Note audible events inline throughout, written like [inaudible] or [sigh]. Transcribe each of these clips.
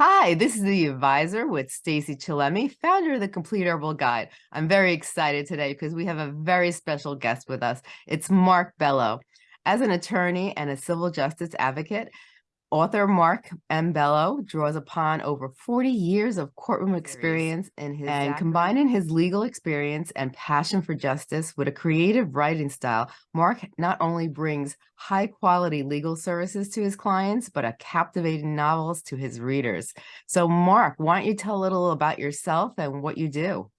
Hi, this is the advisor with Stacy Chillemi, founder of the Complete Herbal Guide. I'm very excited today because we have a very special guest with us. It's Mark Bello. As an attorney and a civil justice advocate, Author Mark M. Bello draws upon over 40 years of courtroom experience in his and combining his legal experience and passion for justice with a creative writing style, Mark not only brings high quality legal services to his clients, but a captivating novels to his readers. So Mark, why don't you tell a little about yourself and what you do?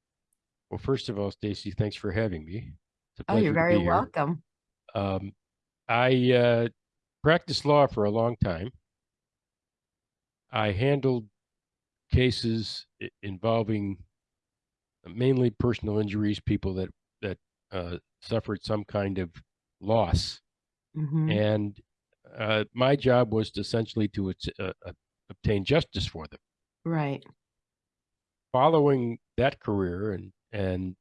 Well, first of all, Stacy, thanks for having me. oh, you're very welcome. Um, I uh, practiced law for a long time. I handled cases involving mainly personal injuries, people that that uh, suffered some kind of loss, mm-hmm. and uh, my job was to essentially to uh, uh, obtain justice for them. Right. Following that career and and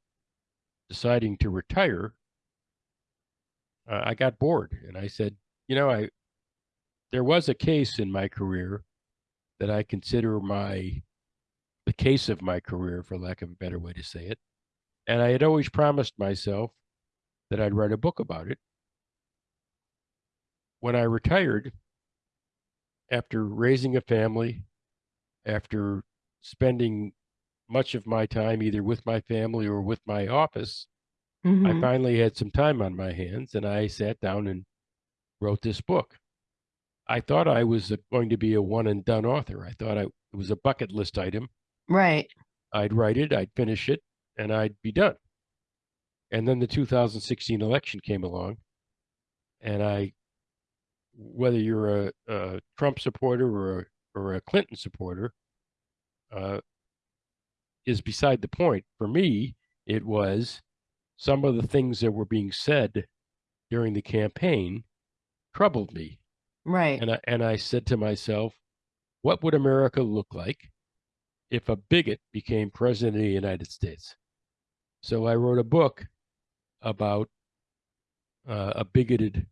deciding to retire, uh, I got bored, and I said, you know, I there was a case in my career that I consider my the case of my career, for lack of a better way to say it. And I had always promised myself that I'd write a book about it. When I retired, after raising a family, after spending much of my time either with my family or with my office, mm-hmm. I finally had some time on my hands and I sat down and wrote this book. I thought I was going to be a one and done author. I thought I, it was a bucket list item. Right. I'd write it, I'd finish it, and I'd be done. And then the 2016 election came along, and I, whether you're a, a Trump supporter or a, or a Clinton supporter, uh, is beside the point. For me, it was some of the things that were being said during the campaign troubled me Right. And I, and I said to myself, what would America look like if a bigot became president of the United States? So I wrote a book about uh, a bigoted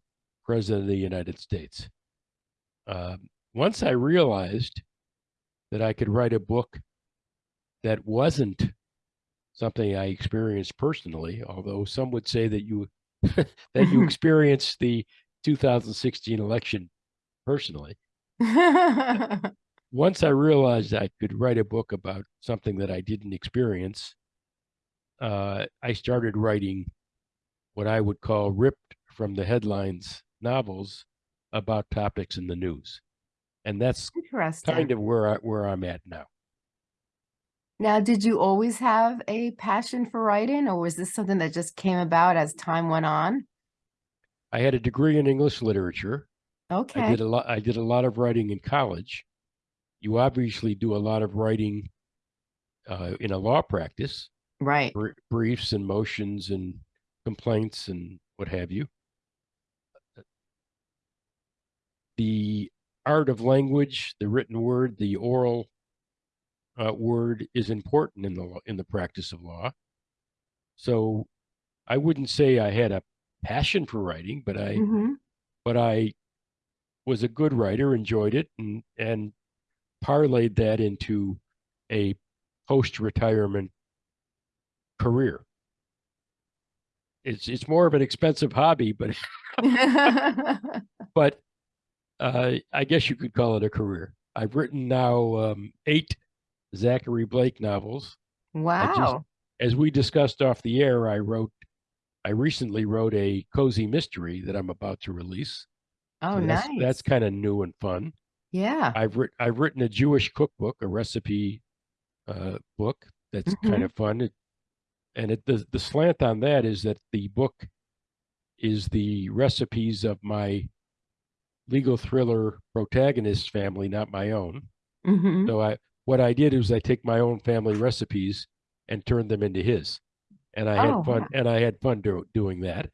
president of the United States. Uh, once I realized that I could write a book that wasn't something I experienced personally, although some would say that you [laughs] that you [laughs] experienced the 2016 election personally. [laughs] Once I realized I could write a book about something that I didn't experience, uh, I started writing what I would call ripped from the headlines novels about topics in the news. And that's kind of where I, where I'm at now. Now, did you always have a passion for writing, or was this something that just came about as time went on? I had a degree in English literature. Okay. I did a lot. I did a lot of writing in college. You obviously do a lot of writing uh, in a law practice, right? Br- briefs and motions and complaints and what have you. The art of language, the written word, the oral uh, word is important in the in the practice of law. So, I wouldn't say I had a passion for writing, but I, mm-hmm. but I was a good writer, enjoyed it, and and parlayed that into a post-retirement career. It's it's more of an expensive hobby, but [laughs] but uh, I guess you could call it a career. I've written now um, eight Zachary Blake novels. Wow! Just, as we discussed off the air, I wrote, I recently wrote a cozy mystery that I'm about to release. Oh, so that's, nice. That's kind of new and fun. Yeah. I've written I've written a Jewish cookbook, a recipe uh, book that's mm-hmm. kind of fun. It, and it the the slant on that is that the book is the recipes of my legal thriller protagonist family, not my own. Mm-hmm. So I what I did is I take my own family recipes and turn them into his, and I oh, had fun and I had fun do, doing that.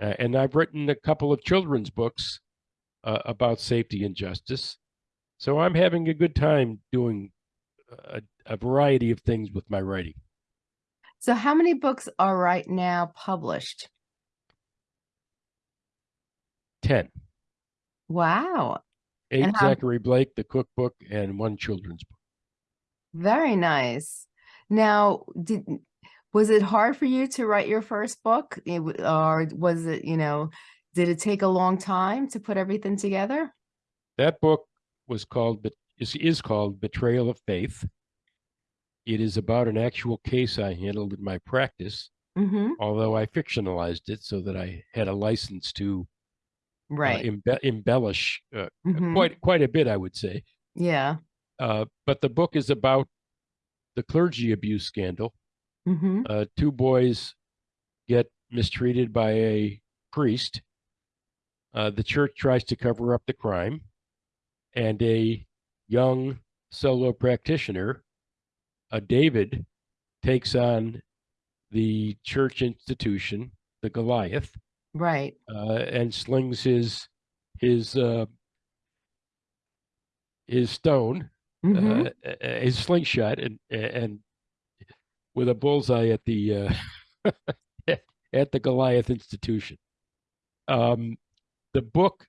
Uh, and I've written a couple of children's books uh, about safety and justice. So I'm having a good time doing a, a variety of things with my writing. So, how many books are right now published? 10. Wow. Eight how Zachary Blake, the cookbook, and one children's book. very nice. Now, did was it hard for you to write your first book? Or was it, you know, did it take a long time to put everything together? That book was called, but is, is called Betrayal of Faith. It is about an actual case I handled in my practice, Mm-hmm. although I fictionalized it so that I had a license to uh, Right. embe- embellish uh, Mhm. quite quite a bit, I would say. Yeah. Uh, but the book is about the clergy abuse scandal. Mm-hmm. Uh, two boys get mistreated by a priest. Uh, the church tries to cover up the crime, and a young solo practitioner, uh, David, takes on the church institution, the Goliath, Right. uh, and slings his his uh, his stone, uh, uh, his slingshot, and and with a bullseye at the uh, [laughs] at the Goliath Institution. Um, the book,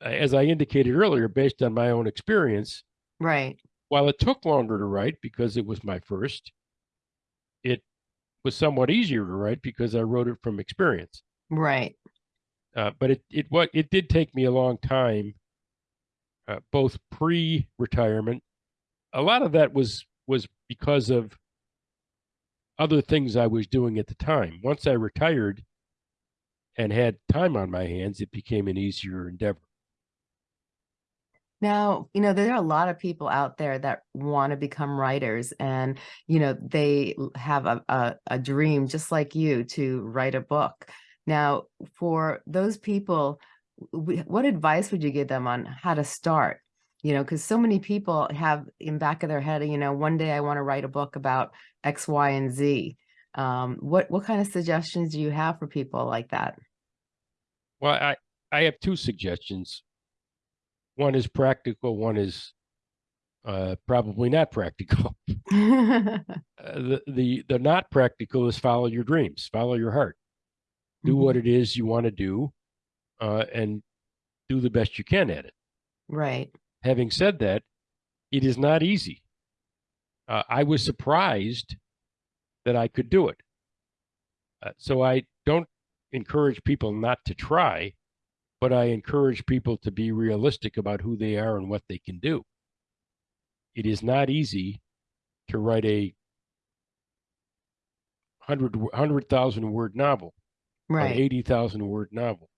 as I indicated earlier, based on my own experience, Right. while it took longer to write because it was my first, it was somewhat easier to write because I wrote it from experience. Right. Uh, but it it what it did take me a long time, uh, both pre-retirement. A lot of that was was because of other things I was doing at the time. Once I retired and had time on my hands, it became an easier endeavor. Now, you know, there are a lot of people out there that want to become writers and, you know, they have a, a, a dream just like you to write a book. Now, for those people, what advice would you give them on how to start? You know, because so many people have in back of their head, you know, one day I want to write a book about X, Y, and Z. Um, what what kind of suggestions do you have for people like that? Well, I I have two suggestions. One is practical. One is uh, probably not practical. [laughs] [laughs] Uh, the the the not practical is follow your dreams, follow your heart, do what it is you want to do, uh, and do the best you can at it. Right. Having said that, it is not easy. Uh, I was surprised that I could do it. Uh, so I don't encourage people not to try, but I encourage people to be realistic about who they are and what they can do. It is not easy to write a 100 100,000 word novel, an Right. 80,000 word novel.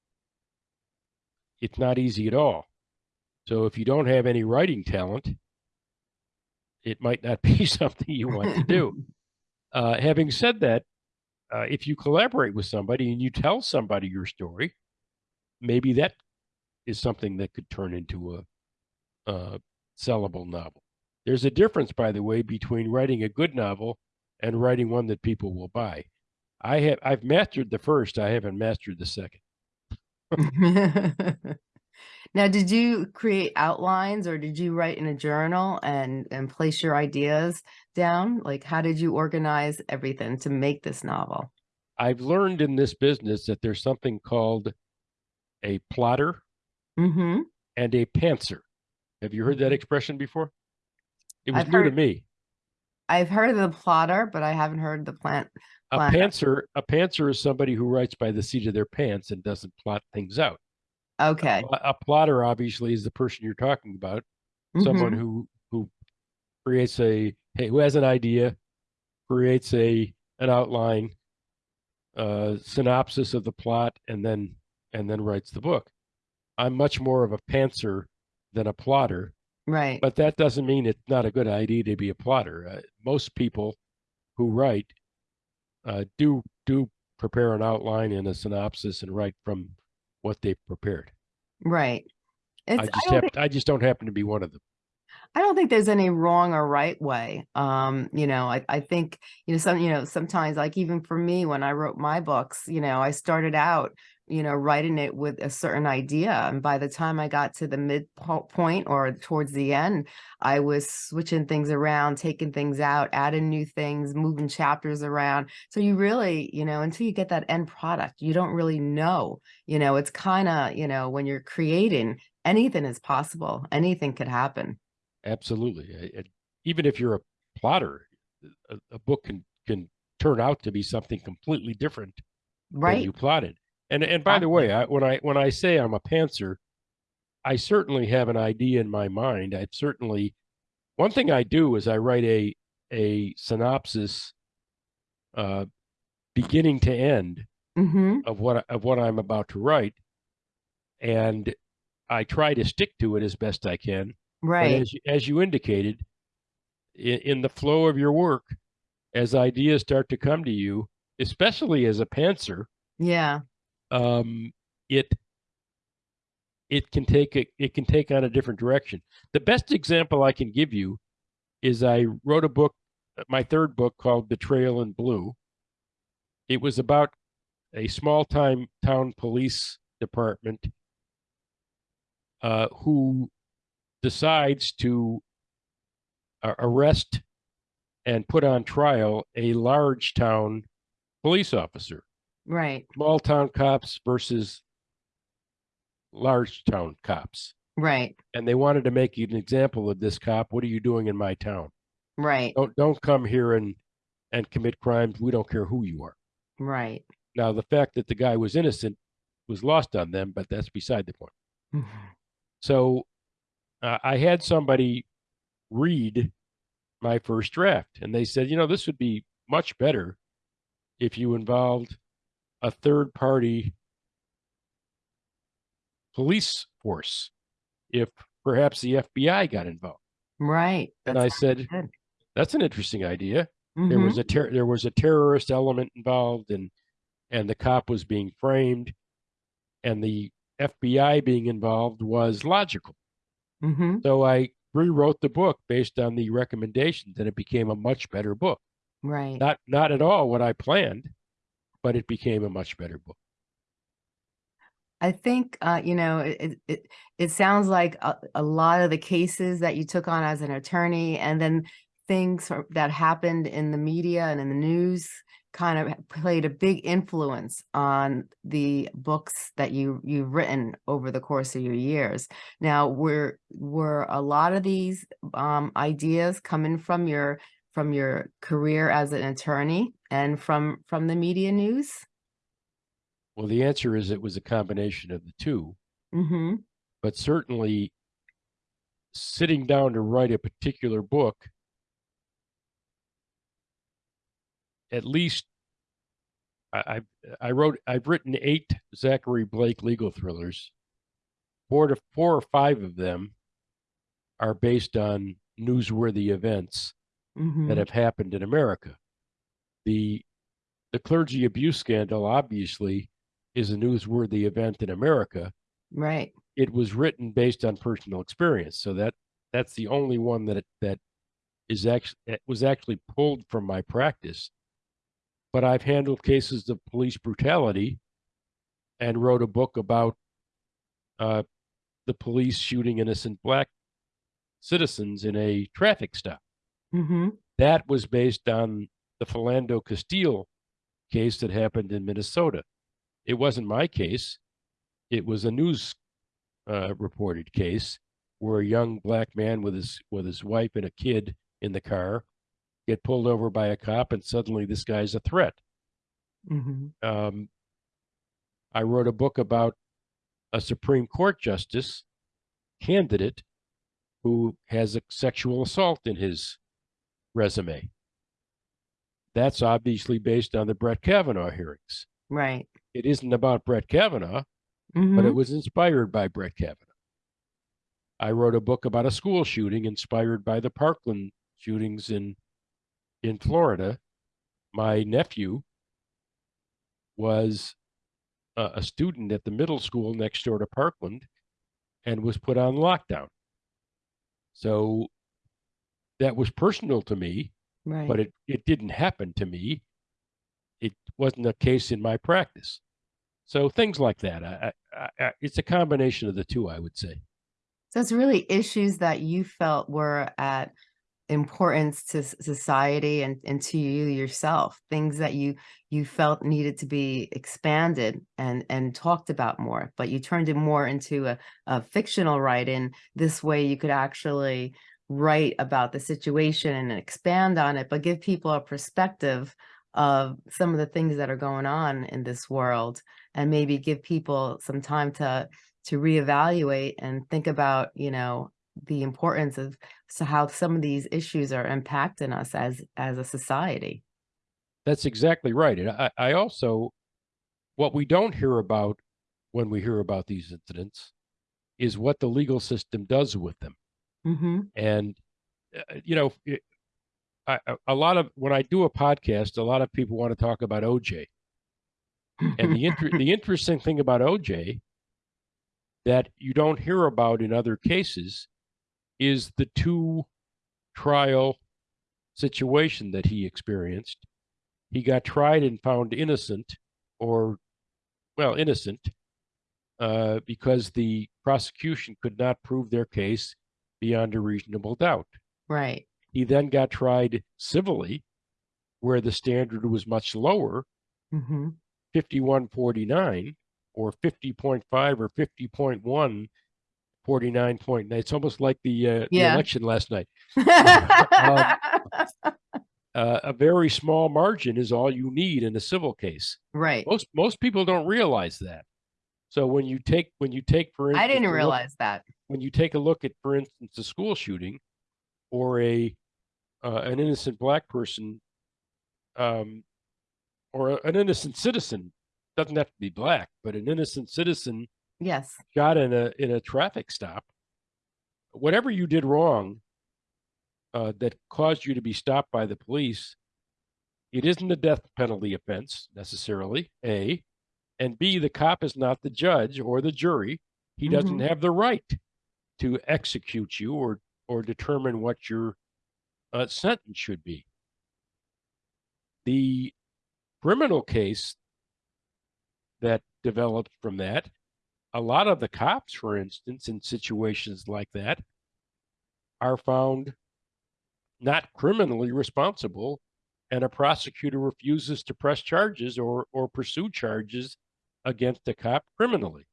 It's not easy at all. So if you don't have any writing talent, it might not [laughs] be something you want to do. [laughs] Uh, having said that, uh, if you collaborate with somebody and you tell somebody your story, maybe that is something that could turn into a, a sellable novel. There's a difference, by the way, between writing a good novel and writing one that people will buy. I have I've mastered the first. I haven't mastered the second. [laughs] Now, did you create outlines or did you write in a journal and and place your ideas down? Like, how did you organize everything to make this novel? I've learned in this business that there's something called a plotter Mm-hmm. and a pantser. Have you heard that expression before? It was I've new to me. I've heard of the plotter, but I haven't heard the plant. A pantser, a pantser is somebody who writes by the seat of their pants and doesn't plot things out. Okay. A, a plotter, obviously, is the person you're talking about, someone Mhm. who who creates a hey, who has an idea, creates a an outline, uh, synopsis of the plot, and then and then writes the book. I'm much more of a pantser than a plotter, Right. but that doesn't mean it's not a good idea to be a plotter. Uh, most people who write uh, do do prepare an outline and a synopsis and write from what they prepared. Right. It's, I I, just don't happen, I just don't happen to be one of them. I don't think there's any wrong or right way. Um, you know, I, I think, you know, some, you know, sometimes like even for me, when I wrote my books, you know, I started out, you know, writing it with a certain idea. And by the time I got to the midpoint or towards the end, I was switching things around, taking things out, adding new things, moving chapters around. So you really, you know, until you get that end product, you don't really know, you know, it's kind of, you know, when you're creating, anything is possible. Anything could happen. Absolutely. Eh, I- even if you're a plotter, a, a book can can turn out to be something completely different than Right. you plotted. And and by the way, I, when I when I say I'm a pantser, I certainly have an idea in my mind. I certainly one thing I do is I write a a synopsis, uh, beginning to end hmm of what of what I'm about to write, and I try to stick to it as best I can. But Right. as you, as you indicated, in, in the flow of your work, as ideas start to come to you, especially as a pantser, Yeah. Um, it it can take a, it can take on a different direction. The best example I can give you is I wrote a book, my third book called Betrayal in Blue. It was about a small time town police department uh, who decides to uh, arrest and put on trial a large town police officer Right. small town cops versus large town cops. Right. And they wanted to make an example of this cop. What are you doing in my town? Right. Don't don't come here and and commit crimes. We don't care who you are. Right. Now the fact that the guy was innocent was lost on them, but that's beside the point. [laughs] So uh, I had somebody read my first draft, and they said, you know, this would be much better if you involved a third party police force, if perhaps the FBI got involved. Right. And I said, good. that's an interesting idea. There Mhm. was a ter- there was a terrorist element involved, and and the cop was being framed, and the FBI being involved was logical. Mhm. So I rewrote the book based on the recommendations, and it became a much better book. Right. Not not at all what I planned, but it became a much better book. I think, uh, you know, it it it sounds like a a lot of the cases that you took on as an attorney and then things that happened in the media and in the news kind of played a big influence on the books that you you've written over the course of your years. Now, were were a lot of these, um, ideas coming from your from your career as an attorney and from from the media news? Well, the answer is it was a combination of the two, Mhm. but certainly sitting down to write a particular book at least I, I've I wrote I've written eight Zachary Blake legal thrillers. Four to four or five of them are based on newsworthy events that Mhm. have happened in America. The the clergy abuse scandal obviously is a newsworthy event in America. Right. It was written based on personal experience, so that that's the only one that it, that is actually was actually pulled from my practice. But I've handled cases of police brutality and wrote a book about uh, the police shooting innocent black citizens in a traffic stop. Mhm. That was based on the Philando Castile case that happened in Minnesota. It wasn't my case. It was a news uh, reported case where a young black man with his with his wife and a kid in the car get pulled over by a cop, and suddenly this guy's a threat. Mhm. Um, I wrote a book about a Supreme Court justice candidate who has a sexual assault in his resume. That's obviously based on the Brett Kavanaugh hearings. Right. It isn't about Brett Kavanaugh, but it Mhm. was inspired by Brett Kavanaugh. I wrote a book about a school shooting inspired by the Parkland shootings in in Florida. My nephew was a, a student at the middle school next door to Parkland and was put on lockdown. So that was personal to me, Right. but it, it didn't happen to me. It wasn't a case in my practice. So things like that. I, I, I, it's a combination of the two, I would say. So it's really issues that you felt were at importance to society and, and to you yourself, things that you you felt needed to be expanded and and talked about more, but you turned it more into a, a fictional writing. This way you could actually write about the situation and expand on it, but give people a perspective of some of the things that are going on in this world and maybe give people some time to to reevaluate and think about, you know, the importance of so how some of these issues are impacting us as as a society. That's exactly right. And I, I also, what we don't hear about when we hear about these incidents is what the legal system does with them. Hmm And, uh, you know, it, I, a- a lot of, when I do a podcast, a lot of people want to talk about OJ. And the, inter- [laughs] the interesting thing about OJ that you don't hear about in other cases is the two trial situation that he experienced. He got tried and found innocent, or, well, innocent, uh, because the prosecution could not prove their case beyond a reasonable doubt. right. He then got tried civilly, where the standard was much lower, hmm 5149 or 50.5 or 50.1 49.9 it's almost like the uh, the election last night [laughs] uh, a very small margin is all you need in a civil case right. most most people don't realize that so when you take when you take for instance I didn't a look- realize that. When you take a look at for instance a school shooting or a uh, an innocent black person um, or an innocent citizen doesn't have to be black but an innocent citizen Yes. shot in a in a traffic stop whatever you did wrong uh, that caused you to be stopped by the police it isn't a death penalty offense necessarily a and b the cop is not the judge or the jury he doesn't have the right to execute you or or determine what your uh, sentence should be the criminal case that developed from that a lot of the cops, for instance, in situations like that, are found not criminally responsible, and a prosecutor refuses to press charges or, or pursue charges against the cop criminally.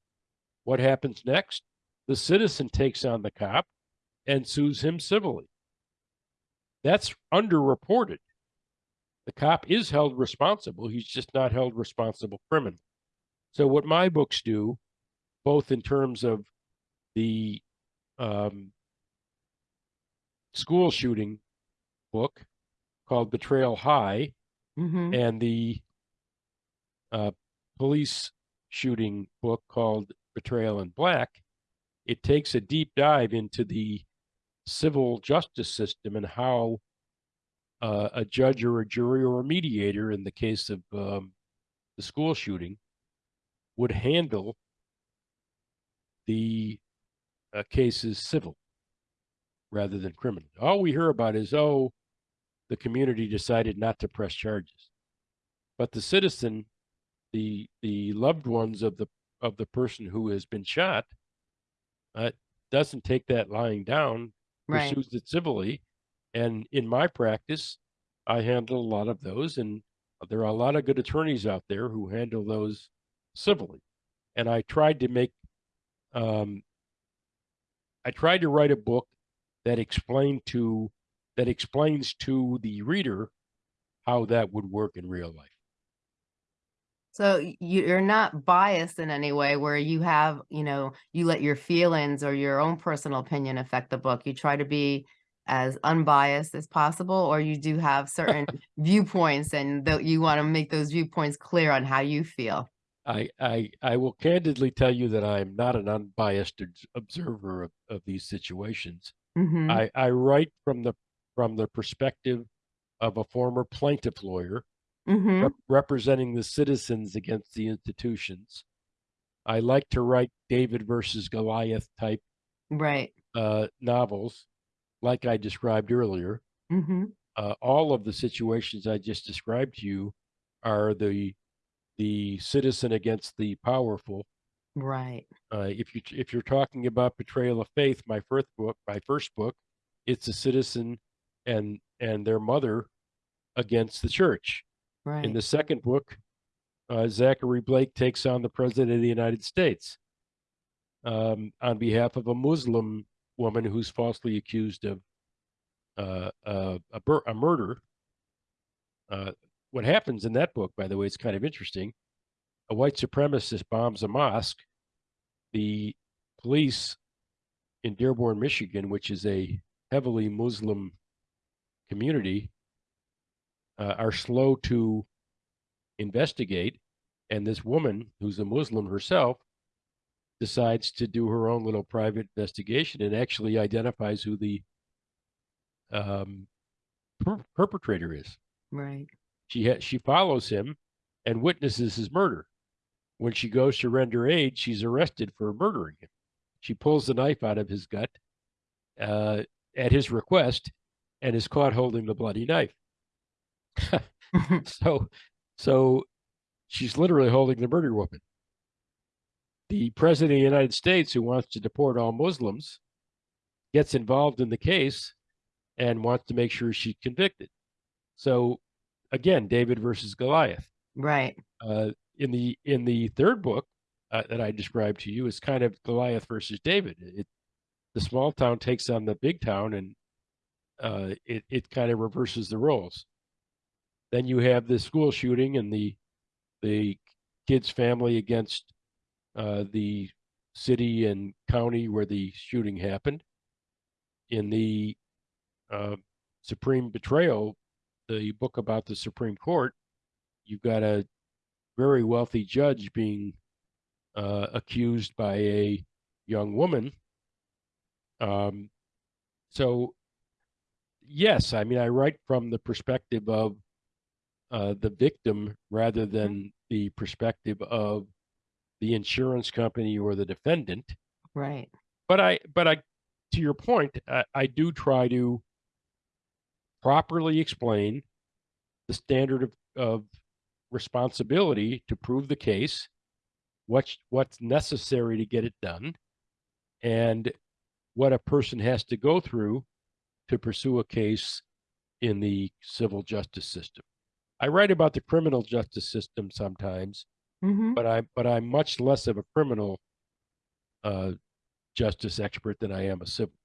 What happens next? The citizen takes on the cop and sues him civilly. That's underreported. The cop is held responsible, he's just not held responsible criminally. So, what my books do both in terms of the um, school shooting book called Betrayal High hmm and the uh, police shooting book called Betrayal in Black. It takes a deep dive into the civil justice system and how uh, a judge or a jury or a mediator, in the case of um, the school shooting, would handle the uh, case is civil rather than criminal. All we hear about is, oh, the community decided not to press charges, but the citizen, the the loved ones of the of the person who has been shot, uh, doesn't take that lying down, Right. pursues it civilly, and in my practice, I handle a lot of those, and there are a lot of good attorneys out there who handle those civilly, and I tried to make um, I tried to write a book that explained to that explains to the reader how that would work in real life. So you're not biased in any way where you have, you know, you let your feelings or your own personal opinion affect the book. You try to be as unbiased as possible, or you do have certain [laughs] viewpoints and that you want to make those viewpoints clear on how you feel. I I I will candidly tell you that I'm not an unbiased observer of, of these situations. hmm I, I write from the from the perspective of a former plaintiff lawyer hmm rep- representing the citizens against the institutions. I like to write David versus Goliath type Right. uh, novels, like I described earlier. hmm Uh, all of the situations I just described to you are the the citizen against the powerful. Right. Uh, if you if you're talking about betrayal of faith, my first book, my first book, it's a citizen and and their mother against the church. In the second book, uh, Zachary Blake takes on the president of the United States um, on behalf of a Muslim woman who's falsely accused of uh, uh, a, a murder. Uh, what happens in that book, by the way, it's kind of interesting. A white supremacist bombs a mosque. The police in Dearborn, Michigan, which is a heavily Muslim community, uh, are slow to investigate. And this woman, who's a Muslim herself, decides to do her own little private investigation and actually identifies who the um, per- perpetrator is. Right. She ha- she follows him and witnesses his murder. When she goes to render aid, she's arrested for murdering him. She pulls the knife out of his gut uh, at his request and is caught holding the bloody knife. [laughs] so, so she's literally holding the murder weapon. The president of the United States, who wants to deport all Muslims, gets involved in the case and wants to make sure she's convicted. So, again, David versus Goliath. right. Uh, in the in the third book uh, that I described to you is kind of Goliath versus David. It the small town takes on the big town, and uh, it it kind of reverses the roles. Then you have the school shooting and the the kid's family against uh, the city and county where the shooting happened. In the uh, Supreme Betrayal, the book about the Supreme Court, you've got a very wealthy judge being uh, accused by a young woman. Um, so, yes, I mean, I write from the perspective of uh, the victim rather than the perspective of the insurance company or the defendant. Right. But I, but I, to your point, I, I do try to properly explain the standard of, of responsibility to prove the case, what's what's necessary to get it done, and what a person has to go through to pursue a case in the civil justice system. I write about the criminal justice system sometimes, hmm but I but I'm much less of a criminal uh, justice expert than I am a civil.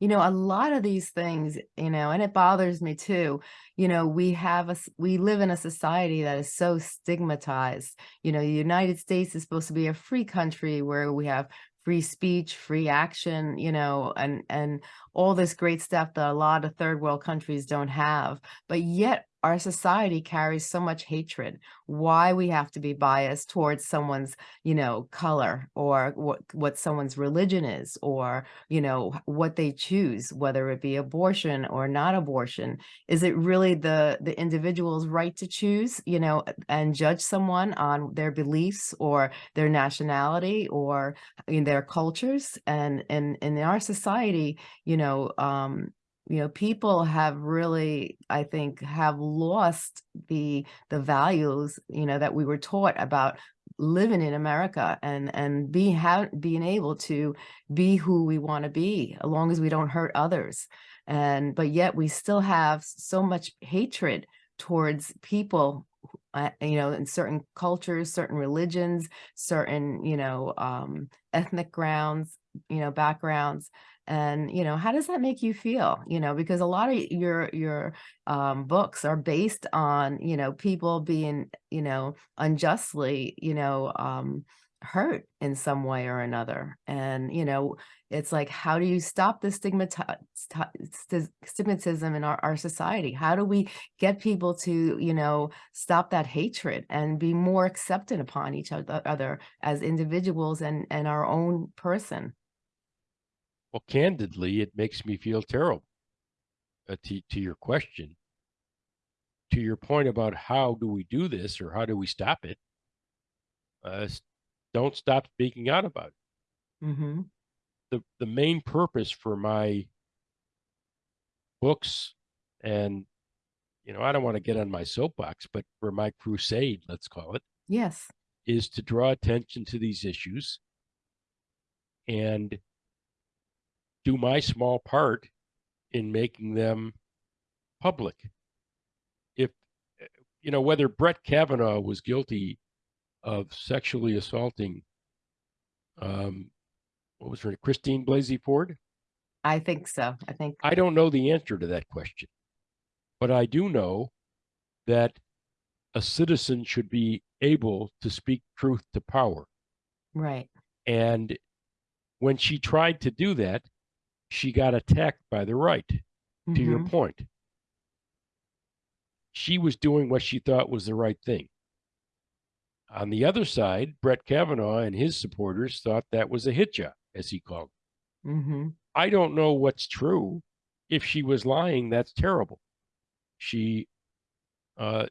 You know, a lot of these things, you know, and it bothers me too. You know, we have a, we live in a society that is so stigmatized. You know, the United States is supposed to be a free country where we have free speech, free action, you know, and and all this great stuff that a lot of third world countries don't have. But yet our society carries so much hatred. Why we have to be biased towards someone's, you know, color or what what someone's religion is or you know what they choose whether it be abortion or not abortion is it really the the individual's right to choose you know and judge someone on their beliefs or their nationality or in their cultures and and in our society you know um you know people have really i think have lost the the values you know that we were taught about living in america and and be how being able to be who we want to be as long as we don't hurt others. And but yet we still have so much hatred towards people uh, you know in certain cultures certain religions certain you know um ethnic grounds you know backgrounds and you know how does that make you feel? You know because a lot of your your um books are based on you know people being you know unjustly you know um hurt in some way or another. And you know it's like how do you stop the stigmati- sti- sti- stigmatism in our, our society? How do we get people to you know stop that hatred and be more accepted upon each other as individuals and and our own person Well, candidly, it makes me feel terrible. Uh, to to your question, to your point about how do we do this or how do we stop it? Uh, don't stop speaking out about it. hmm the the main purpose for my books and you know I don't want to get on my soapbox, but for my crusade, let's call it, yes is to draw attention to these issues and do my small part in making them public. If, you know, whether Brett Kavanaugh was guilty of sexually assaulting, um, what was her name, Christine Blasey Ford? I think so. I think, I don't know the answer to that question, but I do know that a citizen should be able to speak truth to power. right. And when she tried to do that, she got attacked by the right, to your Mhm. point. She was doing what she thought was the right thing. On the other side, Brett Kavanaugh and his supporters thought that was a hit job, as he called it. Mhm. I don't know what's true. If she was lying, that's terrible. She uh,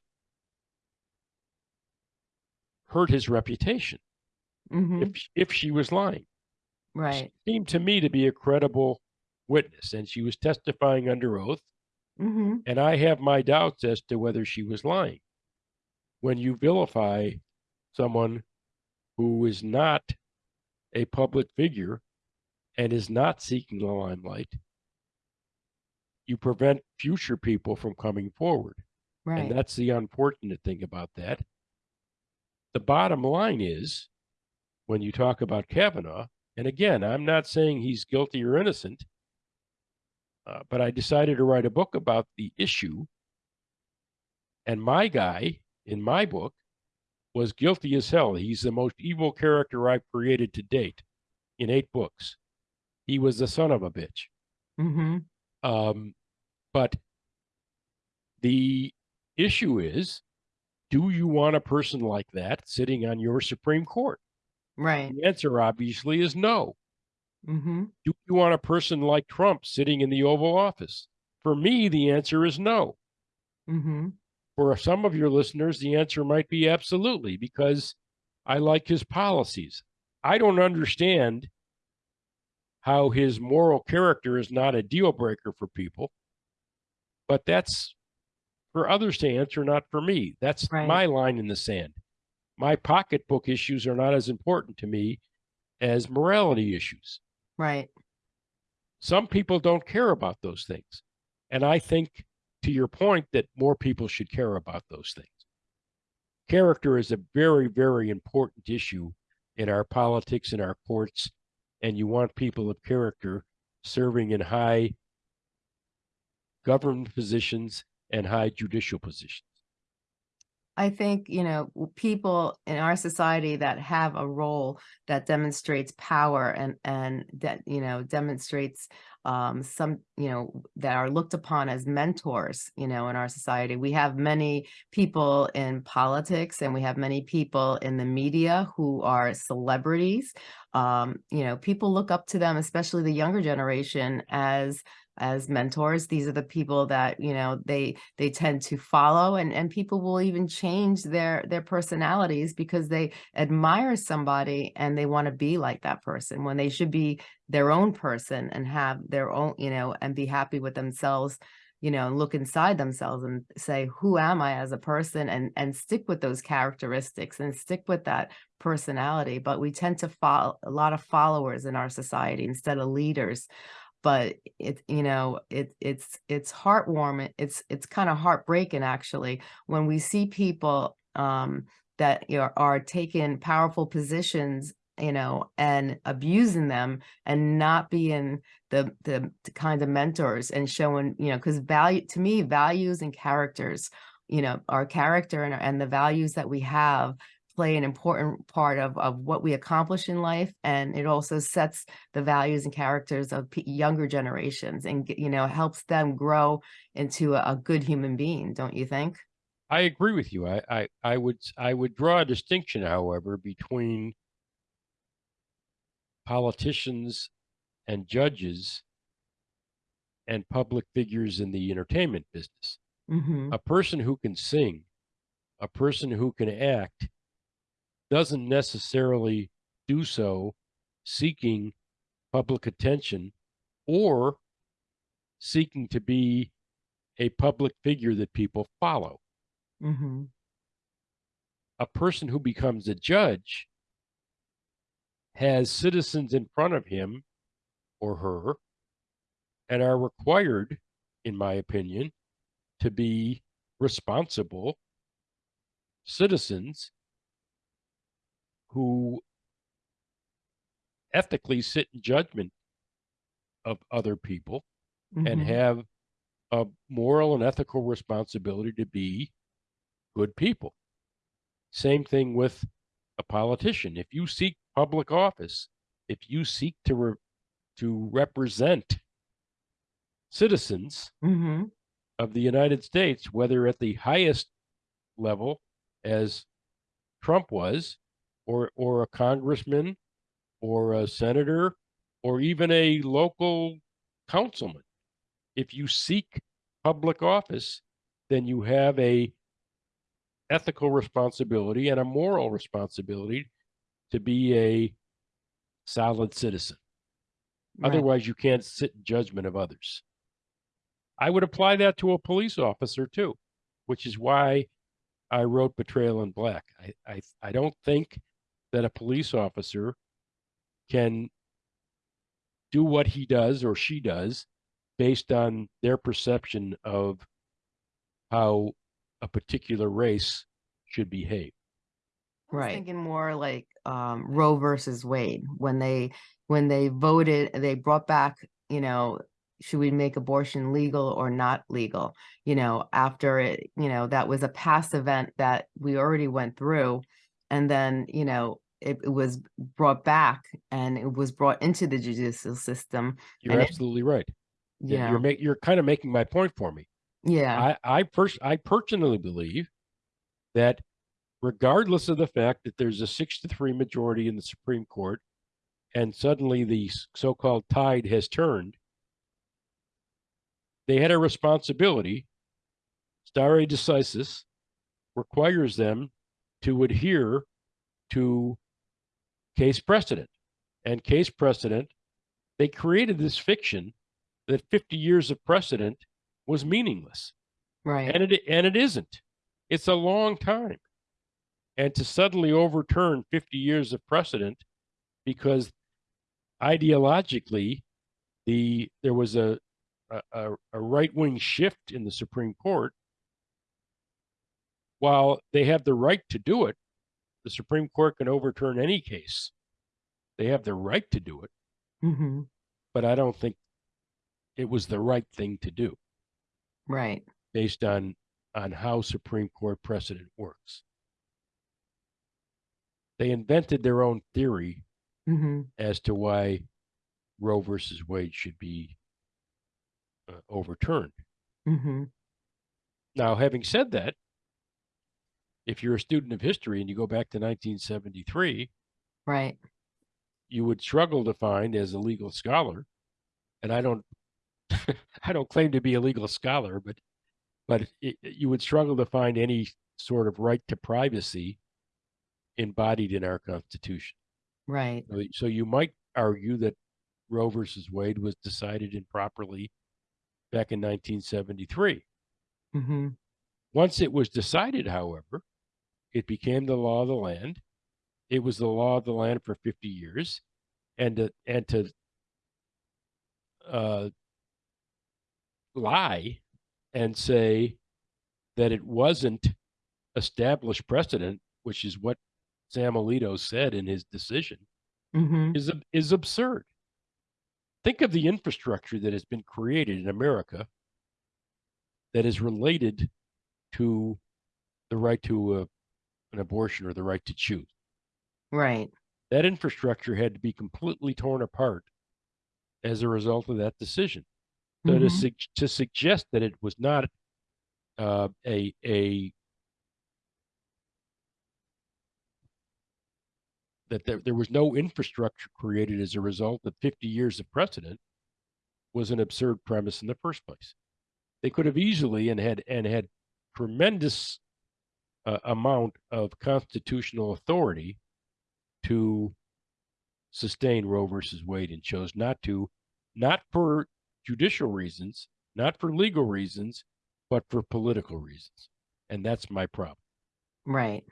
hurt his reputation Mhm. if if she was lying. Right. She seemed to me to be a credible witness, and she was testifying under oath. Mhm. And I have my doubts as to whether she was lying. When you vilify someone who is not a public figure and is not seeking the limelight, you prevent future people from coming forward. And that's the unfortunate thing about that. The bottom line is when you talk about Kavanaugh, and again, I'm not saying he's guilty or innocent, uh, but I decided to write a book about the issue. And my guy in my book was guilty as hell. He's the most evil character I've created to date in eight books. He was the son of a bitch. Mhm. Um, but the issue is do you want a person like that sitting on your Supreme Court? Right. The answer obviously is no. Mhm. Do you want a person like Trump sitting in the Oval Office? For me, the answer is no. Mhm. For some of your listeners, the answer might be absolutely because I like his policies. I don't understand how his moral character is not a deal breaker for people, but that's for others to answer, not for me. That's Right. my line in the sand. My pocketbook issues are not as important to me as morality issues. Right. Some people don't care about those things. And I think, to your point, that more people should care about those things. Character is a very, very important issue in our politics, in our courts, and you want people of character serving in high government positions and high judicial positions. I think, you know, people in our society that have a role that demonstrates power and and that, you know, demonstrates um some, you know, that are looked upon as mentors, you know, in our society. We have many people in politics and we have many people in the media who are celebrities. Um, you know, people look up to them, especially the younger generation as as mentors. These are the people that, you know, they they tend to follow and and people will even change their their personalities because they admire somebody and they want to be like that person when they should be their own person and have their own, you know, and be happy with themselves you know, and look inside themselves and say, who am I as a person? And and stick with those characteristics and stick with that personality. But we tend to follow a lot of followers in our society instead of leaders but it you know it it's it's heartwarming it's it's kind of heartbreaking actually when we see people um that know, are taking powerful positions you know and abusing them and not being the the, the kind of mentors and showing you know because value to me values and characters you know our character and, and the values that we have play an important part of, of what we accomplish in life and it also sets the values and characters of younger generations and you know helps them grow into a, a good human being don't you think I agree with you. I, I, I would I would draw a distinction, however, between politicians and judges and public figures in the entertainment business. hmm A person who can sing, a person who can act, doesn't necessarily do so seeking public attention or seeking to be a public figure that people follow. hmm A person who becomes a judge has citizens in front of him or her and are required, in my opinion, to be responsible citizens who ethically sit in judgment of other people and Mhm. have a moral and ethical responsibility to be good people. Same thing with a politician. If you seek public office, if you seek to re- to represent citizens Mhm. of the United States, whether at the highest level as Trump was, or or a congressman, or a senator, or even a local councilman. If you seek public office, then you have a ethical responsibility and a moral responsibility to be a solid citizen. Right. Otherwise, you can't sit in judgment of others. I would apply that to a police officer too, which is why I wrote Betrayal in Black. I, I, I don't think that a police officer can do what he does or she does based on their perception of how a particular race should behave. I was Right. thinking more like um, Roe versus Wade when they when they voted, they brought back, you know, should we make abortion legal or not legal? You know, after it, you know, that was a past event that we already went through, and then you know it, it was brought back and it was brought into the judicial system. You're And it- absolutely right. Yeah, You're make, you're kind of making my point for me. yeah, I I pers- I personally believe that regardless of the fact that there's a six to three majority in the Supreme Court, and suddenly the so-called tide has turned, they had a responsibility. Stare decisis requires them to adhere to case precedent, and case precedent. They created this fiction that 50 years of precedent was meaningless. Right, and it and it isn't. It's a long time. And to suddenly overturn 50 years of precedent because ideologically the there was a a, a, right-wing shift in the supreme court while they have the right to do it the supreme court can overturn any case they have the right to do it. Hmm but i don't think it was the right thing to do. Right, based on on how Supreme Court precedent works. They invented their own theory hmm as to why Roe versus Wade should be uh, overturned. hmm Now, having said that, if you're a student of history and you go back to 1973, right, you would struggle to find as a legal scholar, and I don't, [laughs] I don't claim to be a legal scholar, but, but it, you would struggle to find any sort of right to privacy embodied in our Constitution. right, So, so you might argue that Roe versus Wade was decided improperly back in 1973. hmm Once it was decided, however, it became the law of the land. It was the law of the land for 50 years, and to, and to uh, lie and say that it wasn't established precedent, which is what Sam Alito said in his decision, hmm is is absurd. Think of the infrastructure that has been created in America that is related to the right to a, an abortion or the right to choose. right, That infrastructure had to be completely torn apart as a result of that decision. So to mhm, sug- to suggest that it was not uh, a a that there, there was no infrastructure created as a result of 50 years of precedent was an absurd premise in the first place. They could have easily and had and had tremendous uh, amount of constitutional authority to sustain Roe versus Wade and chose not to, not for judicial reasons, not for legal reasons, but for political reasons. And that's my problem. right.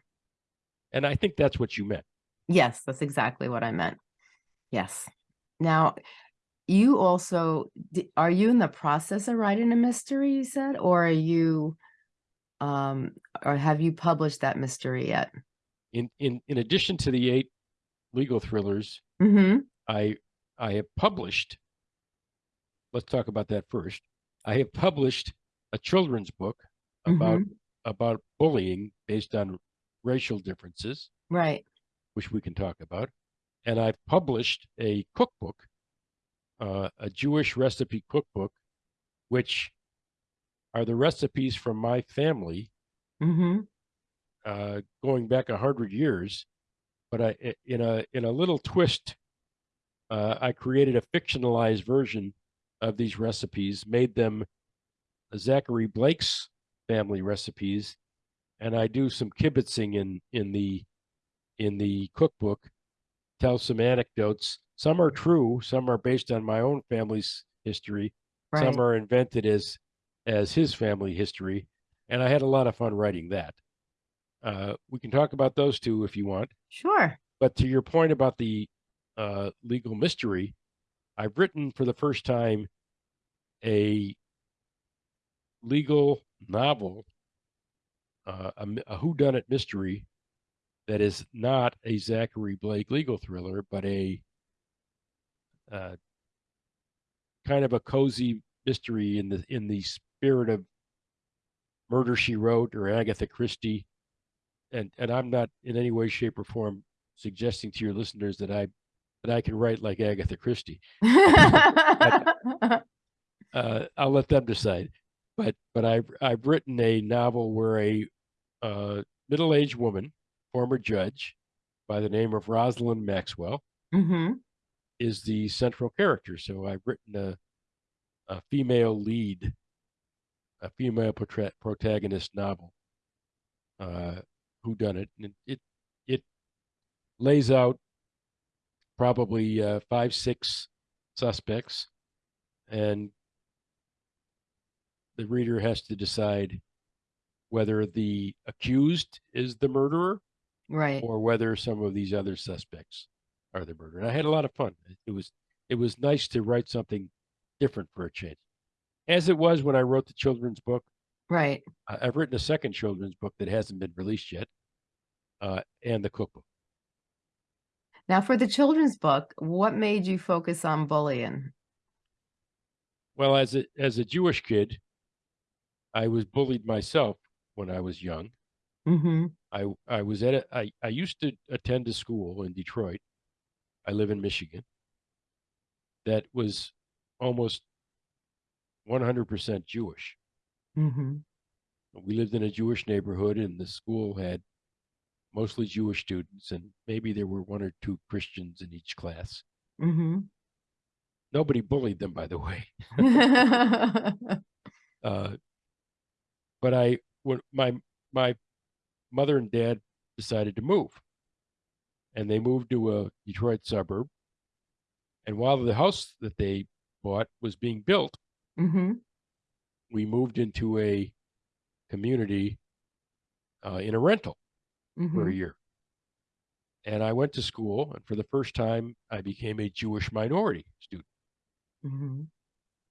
And I think that's what you meant. Yes, that's exactly what I meant. Yes. Now, you also are you in the process of writing a mystery you said or are you um or have you published that mystery yet In in in addition to the eight legal thrillers, mm-hmm I I have published. Let's talk about that first. I have published a children's book about Mhm. about bullying based on racial differences, right which we can talk about, and I've published a cookbook, uh, a Jewish recipe cookbook, which are the recipes from my family mm-hmm uh, going back a hundred years, but I in a in a little twist, uh, I created a fictionalized version of these recipes, made them Zachary Blake's family recipes, and I do some kibitzing in in the in the cookbook, tell some anecdotes. Some are true, some are based on my own family's history, right some are invented as as his family history, and I had a lot of fun writing that. Uh, we can talk about those two if you want. sure But to your point about the uh, legal mystery, I've written for the first time a legal novel, uh, a, a whodunit mystery that is not a Zachary Blake legal thriller, but a uh, kind of a cozy mystery in the in the spirit of Murder She Wrote or Agatha Christie. And and I'm not in any way, shape, or form suggesting to your listeners that I that I can write like Agatha Christie. [laughs] Uh, I'll let them decide. But but I've I've written a novel where a uh, middle-aged woman, former judge, by the name of Rosalind Maxwell, mm-hmm is the central character. So I've written a a female lead, a female protagonist novel. Uh, who done it? And it it lays out probably uh, five six suspects, and the reader has to decide whether the accused is the murderer right or whether some of these other suspects are the murderer. And I had a lot of fun. It was it was nice to write something different for a change. As it was when I wrote the children's book. right I- I've written a second children's book that hasn't been released yet, uh, and the cookbook. now for the children's book what made you focus on bullying Well, as a as a Jewish kid, I was bullied myself when I was young. mm-hmm I I was at a, I I used to attend a school in Detroit. I live in Michigan. That was almost 100% Jewish. mm-hmm We lived in a Jewish neighborhood, and the school had mostly Jewish students, and maybe there were one or two Christians in each class. mm-hmm Nobody bullied them, by the way. [laughs] Uh, but I, when my my mother and dad decided to move, and they moved to a Detroit suburb. And while the house that they bought was being built, mm-hmm we moved into a community uh, in a rental for mm-hmm a year. And I went to school, and for the first time, I became a Jewish minority student. mm-hmm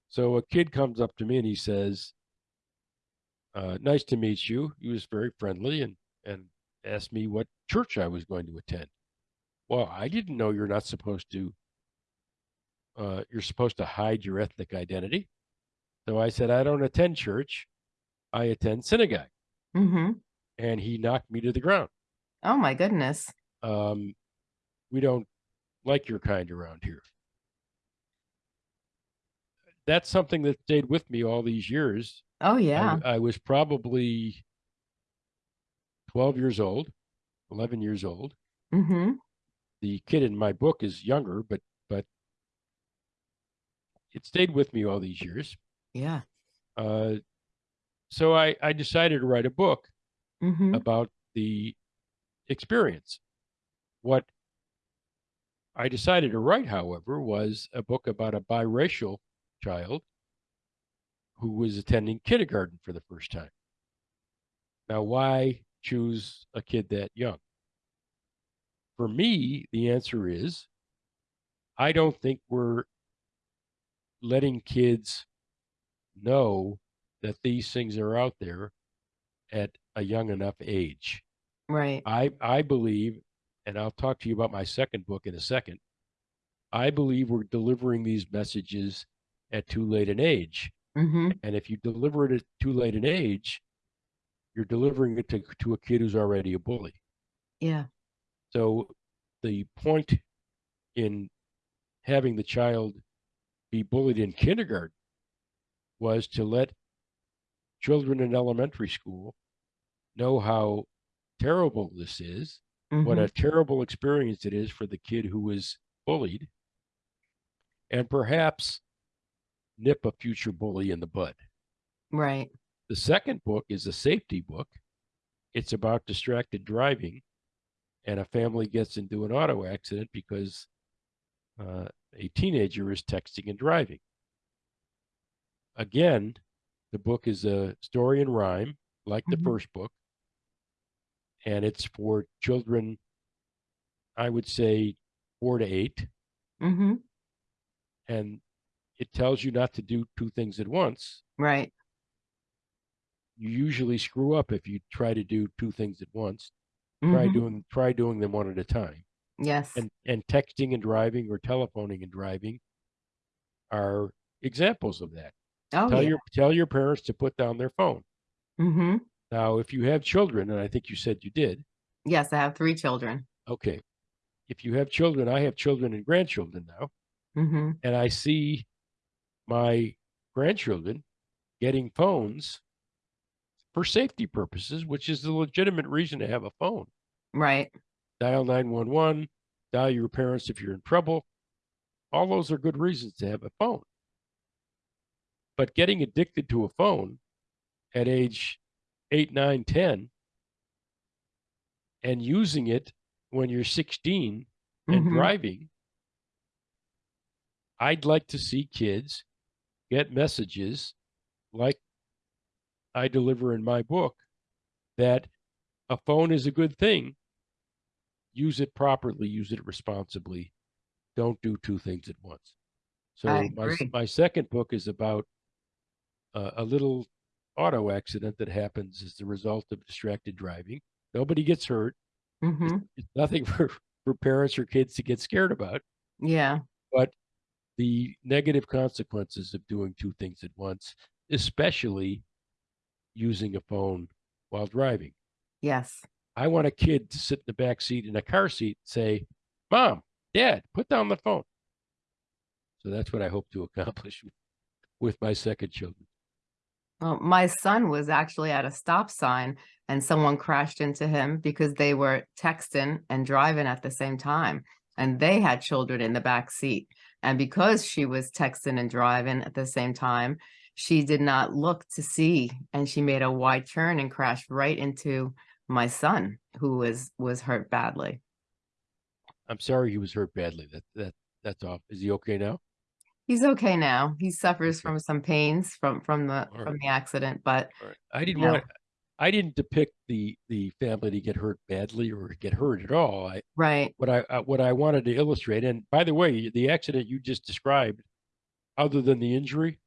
So a kid comes up to me and he says, uh, "Nice to meet you." He was very friendly and and asked me what church I was going to attend. Well, I didn't know you're not supposed to. Uh, you're supposed to hide your ethnic identity. So I said, "I don't attend church. I attend synagogue." mm-hmm And he knocked me to the ground. oh my goodness Um, we don't like your kind around here. That's something that stayed with me all these years. oh I, yeah I was probably 12 years old, 11 years old. mm-hmm The kid in my book is younger, but but it stayed with me all these years. Yeah Uh, so I, I decided to write a book mm-hmm about the experience. What I decided to write, however, was a book about a biracial child who was attending kindergarten for the first time. Now, why choose a kid that young? For me, the answer is I don't think we're letting kids know that these things are out there at a young enough age. Right. I I believe, and I'll talk to you about my second book in a second. I believe we're delivering these messages at too late an age. Mm-hmm. And if you deliver it at too late an age, you're delivering it to, to a kid who's already a bully. Yeah. So the point in having the child be bullied in kindergarten was to let children in elementary school know how terrible this is, what Mhm. a terrible experience it is for the kid who was bullied, and perhaps nip a future bully in the bud. Right. The second book is a safety book. It's about distracted driving, and a family gets into an auto accident because uh, a teenager is texting and driving. Again, the book is a story and rhyme, like the Mhm. first book, and it's for children, I would say four to eight, Mm-hmm. and it tells you not to do two things at once. Right. You usually screw up if you try to do two things at once. Try Mhm. doing try doing them one at a time. Yes. And and texting and driving or telephoning and driving are examples of that. Oh tell yeah. your tell your parents to put down their phone. Mm-hmm. Now, if you have children, and I think you said you did, Yes, I have three children. okay. If you have children, I have children and grandchildren now, Mm-hmm. and I see my grandchildren getting phones for safety purposes, which is a legitimate reason to have a phone. Right. Dial 911, dial your parents if you're in trouble. All those are good reasons to have a phone. But getting addicted to a phone at age 8, 9, 10 and using it when you're 16 and Mhm. driving, I'd like to see kids get messages like I deliver in my book that a phone is a good thing. Use it properly, use it responsibly. Don't do two things at once. So my my second book is about uh, a little auto accident that happens as the result of distracted driving. Nobody gets hurt. Mm-hmm. It's nothing [laughs] for for parents or kids to get scared about, Yeah. but the negative consequences of doing two things at once, especially using a phone while driving. Yes. I want a kid to sit in the back seat in a car seat and say, Mom, Dad, put down the phone. So that's what I hope to accomplish [laughs] with my second children. Well, my son was actually at a stop sign and someone crashed into him because they were texting and driving at the same time. And they had children in the back seat. And because she was texting and driving at the same time, she did not look to see and she made a wide turn and crashed right into my son who was was hurt badly. I'm sorry he was hurt badly. That that that's off. Is he okay now? He's okay now. He suffers from some pains from from the All from right. the accident, but. I didn't Yeah. want I didn't depict the the family to get hurt badly or get hurt at all. I right. what I uh, what I wanted to illustrate, and by the way, the accident you just described, other than the injury,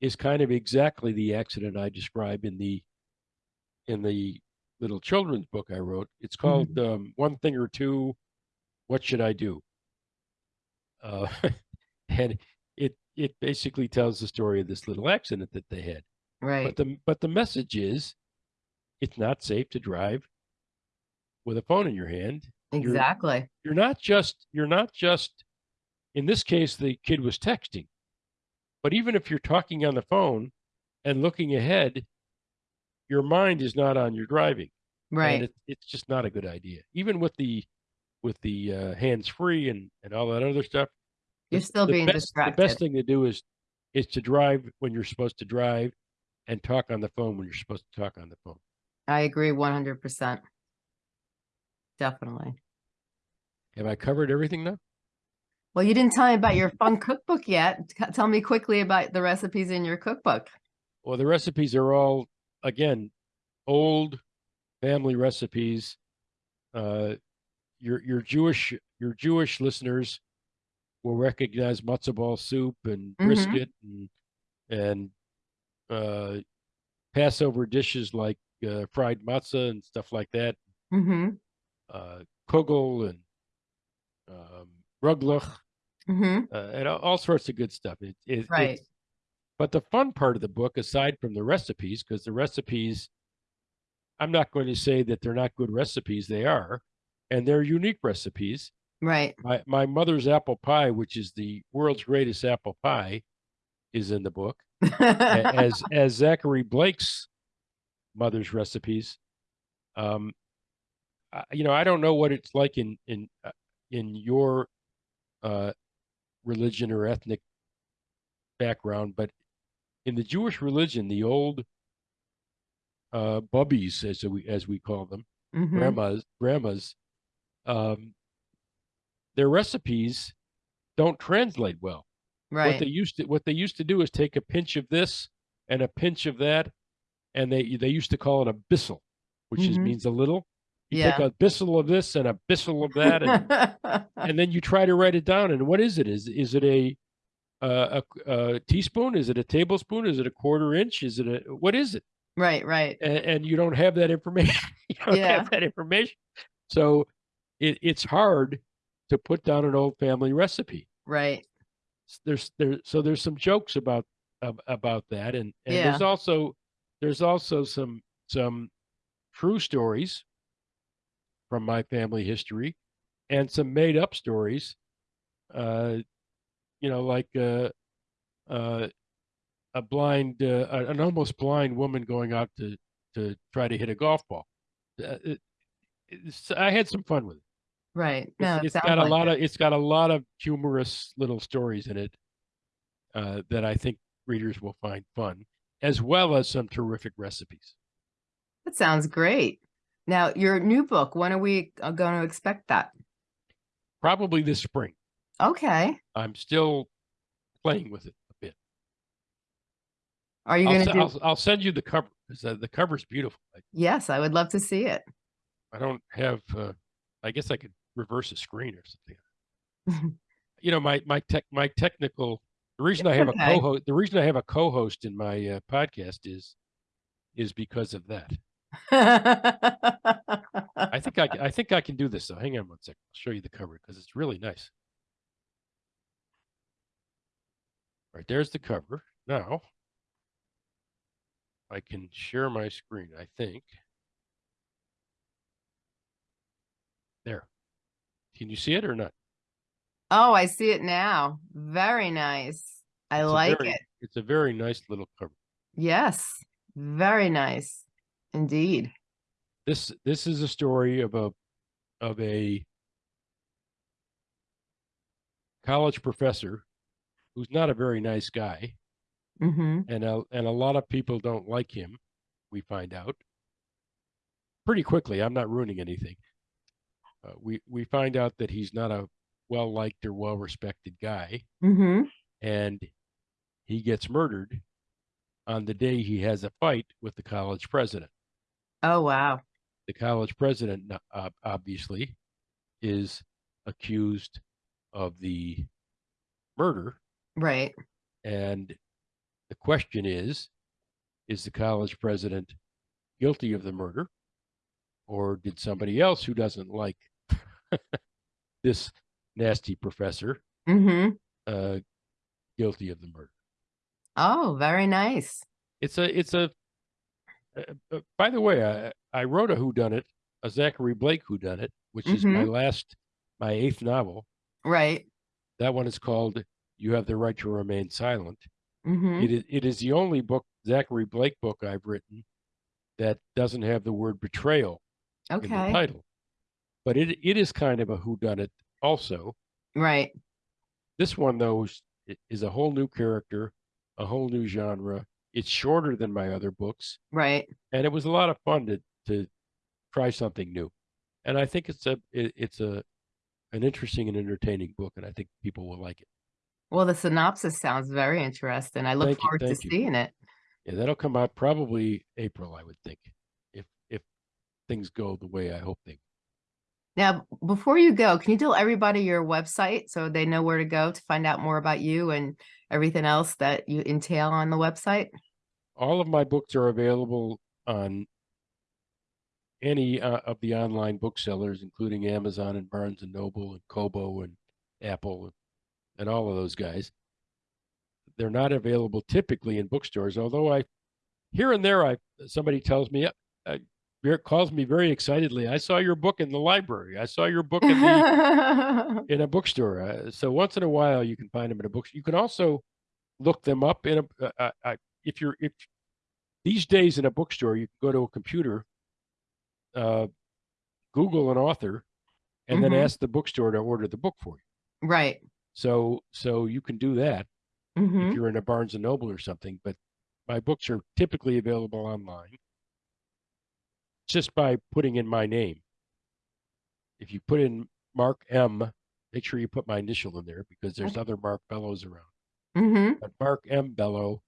is kind of exactly the accident I describe in the in the little children's book I wrote. It's called um, One Thing or Two. What should I do? Uh, [laughs] and it it basically tells the story of this little accident that they had. Right. But the but the message is, it's not safe to drive with a phone in your hand. you're- Exactly. You're not just you're not just in this case the kid was texting, but even if you're talking on the phone and looking ahead, your mind is not on your driving, and Right. it, it's just not a good idea. Even with the with the uh, hands free and and all that other stuff, You're still the being best, distracted. The best thing to do is is to drive when you're supposed to drive, and talk on the phone when you're supposed to talk on the phone. I agree 100%. Definitely. Have I covered everything now? Well, you didn't tell me about your fun cookbook yet. Tell me quickly about the recipes in your cookbook. Well, the recipes are all again old family recipes. Uh, your your Jewish your Jewish listeners will recognize matzo ball soup and Mhm. brisket and and uh, Passover dishes like uh, fried matzah and stuff like that. Mm-hmm. Uh, kugel and um, rugelach Mm-hmm. uh, and all, sorts of good stuff. It, it, Right. But the fun part of the book, aside from the recipes, because the recipes, I'm not going to say that they're not good recipes. They are, and they're unique recipes. Right. My my mother's apple pie, which is the world's greatest apple pie, is in the book. As [laughs] as Zachary Blake's mother's recipes. Um, I, you know, I don't know what it's like in in uh, in your uh, religion or ethnic background, but in the Jewish religion, the old uh, bubbies, as we as we call them, Mhm. grandmas, grandmas, um, their recipes don't translate well. Right. What they used to what they used to do is take a pinch of this and a pinch of that, and they they used to call it a bissel, which is Mhm. means a little. You Yeah. take a bissel of this and a bissel of that, and [laughs] and then you try to write it down. And what is it? Is is it a uh, a, a teaspoon? Is it a tablespoon? Is it a quarter inch? Is it a what is it? right. Right. And, and you don't have that information. [laughs] you don't Yeah. have that information. So it, it's hard to put down an old family recipe. Right. There's there so there's some jokes about about that, and and there's also there's also some some true stories from my family history, and some made up stories. Uh, you know, like uh, uh, a blind, uh, an almost blind woman going out to to try to hit a golf ball. Uh, it, I had some fun with it. Right. It's, No, it's sounds got a lot it. of it's got a lot of humorous little stories in it uh, that I think readers will find fun, as well as some terrific recipes. That sounds great. Now, your new book, when are we uh, going to expect that? Probably this spring. Okay. I'm still playing with it a bit. Are you I'll, going to do? I'll, I'll send you the cover because uh, the cover's beautiful. Yes, I would love to see it. I don't have. Uh, I guess I could reverse a screen or something. [laughs] you know, my my tech my technical. The reason I have okay. a co-host. The reason I have a co-host in my uh, podcast is is because of that. I think I, [laughs] I think I can do this. though. hang on one second. I'll show you the cover because it's really nice. Right there's the cover. Now I can share my screen. I think there. Can you see it or not? oh, I see it now. Very nice. I It's like very- it. It's a very nice little cover. Yes. Very nice. Indeed. This this is a story of a of a college professor who's not a very nice guy. hmm and a, and a lot of people don't like him. We find out pretty quickly. I'm not ruining anything. Uh, we we find out that he's not a well liked or well respected guy, hmm and he gets murdered on the day he has a fight with the college president. Oh, wow. The college president, ob- obviously, is accused of the murder, Right. and the question is is the college president guilty of the murder or did somebody else who doesn't like this nasty professor hmm uh, guilty of the murder Oh, very nice. it's a it's a uh, uh, by the way i i wrote a whodunit a zachary blake whodunit which is my last my eighth novel Right. that one is called you have the right to remain silent hmm It is it is the only book Zachary Blake book I've written that doesn't have the word betrayal in the Okay. title. But it it is kind of a whodunit also. Right. This one though is, is a whole new character, a whole new genre. It's shorter than my other books, Right. and it was a lot of fun to to try something new. And I think it's a it, it's a an interesting and entertaining book, and I think people will like it. Well, the synopsis sounds very interesting. I look Thank you, forward to you. seeing it. Yeah, that'll come out probably April, I would think, if if things go the way I hope they. Now, before you go, can you tell everybody your website so they know where to go to find out more about you and everything else that you entail on the website? All of my books are available on any uh, of the online booksellers, including Amazon and Barnes and Noble and Kobo and Apple and all of those guys. They're not available typically in bookstores, although I here and there I somebody tells me calls me very excitedly. I saw your book in the library. I saw your book in the [laughs] in a bookstore. Uh, so once in a while, you can find them in a book. You can also look them up in a. Uh, uh, uh, if you're if these days in a bookstore, you can go to a computer, uh, Google an author, and then Mhm. ask the bookstore to order the book for you. Right. So so you can do that hmm if you're in a Barnes and Noble or something. But my books are typically available online just by putting in my name. If you put in Marc M, make sure you put my initial in there because there's Okay. other Marc Bellos around. hmm But Marc M Bello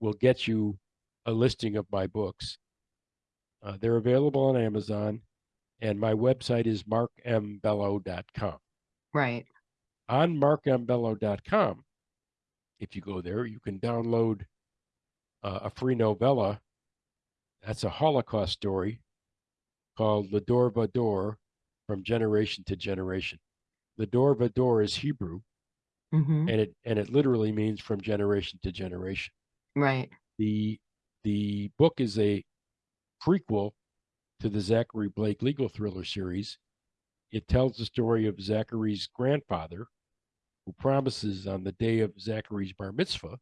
will get you a listing of my books. Uh, they're available on Amazon, and my website is marcmbello.com. Right. On marcmbello.com, if you go there, you can download uh, a free novella. That's a Holocaust story called Lador Vador from Generation to Generation. Lador Vador is Hebrew, hmm and it and it literally means from generation to generation. Right. the the book is a prequel to the Zachary Blake legal thriller series. It tells the story of Zachary's grandfather, who promises on the day of Zachary's bar mitzvah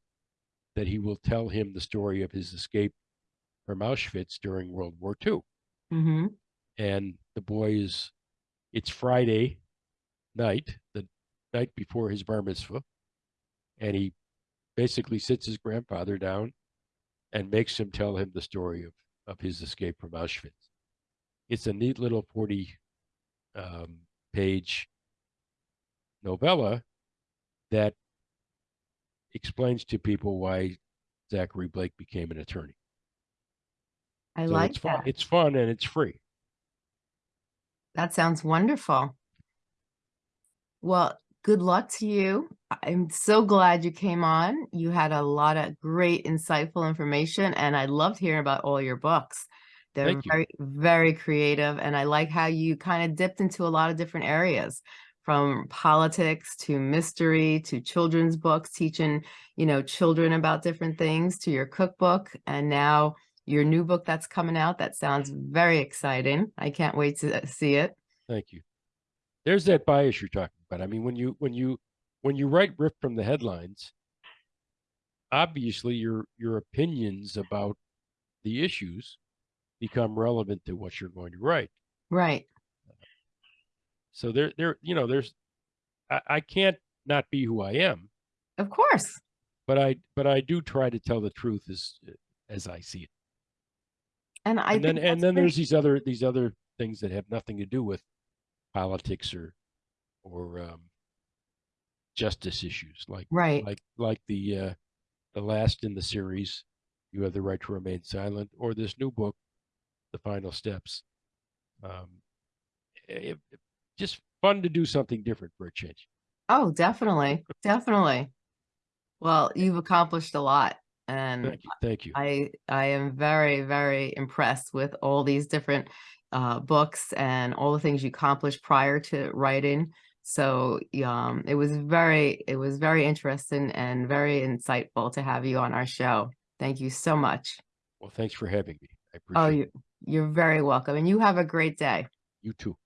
that he will tell him the story of his escape from Auschwitz during World War II. hmm And the boy is, it's Friday night, the night before his bar mitzvah, and he basically sits his grandfather down and makes him tell him the story of, of his escape from Auschwitz. It's a neat little 40 um, page novella that explains to people why Zachary Blake became an attorney. I so like it's fun. that. It's fun and it's free. That sounds wonderful. Well, good luck to you. I'm so glad you came on. You had a lot of great, insightful information, and I loved hearing about all your books. They're Thank you. very, very creative, and I like how you kind of dipped into a lot of different areas, from politics to mystery to children's books, teaching, you know, children about different things, to your cookbook, and now your new book that's coming out. That sounds very exciting. I can't wait to see it. Thank you. There's that bias you're talking about. I mean, when you when you when you write ripped from the headlines, obviously your your opinions about the issues become relevant to what you're going to write. Right. So there there you know there's I, I can't not be who I am, Of course. but I but I do try to tell the truth as as I see it. And I and then and then there's these other these other things that have nothing to do with politics or or um, justice issues like right. like like the uh, the last in the series, you have the right to remain silent, or this new book, the final steps. Um, it, it- just fun to do something different for a change. Oh, definitely. Definitely. Well, you've accomplished a lot and Thank you, thank you. I I am very, very impressed with all these different uh, books and all the things you accomplished prior to writing. So um, it was very, it was very interesting and very insightful to have you on our show. Thank you so much. Well, thanks for having me. I appreciate Oh, it. you're very welcome. And you have a great day. You too.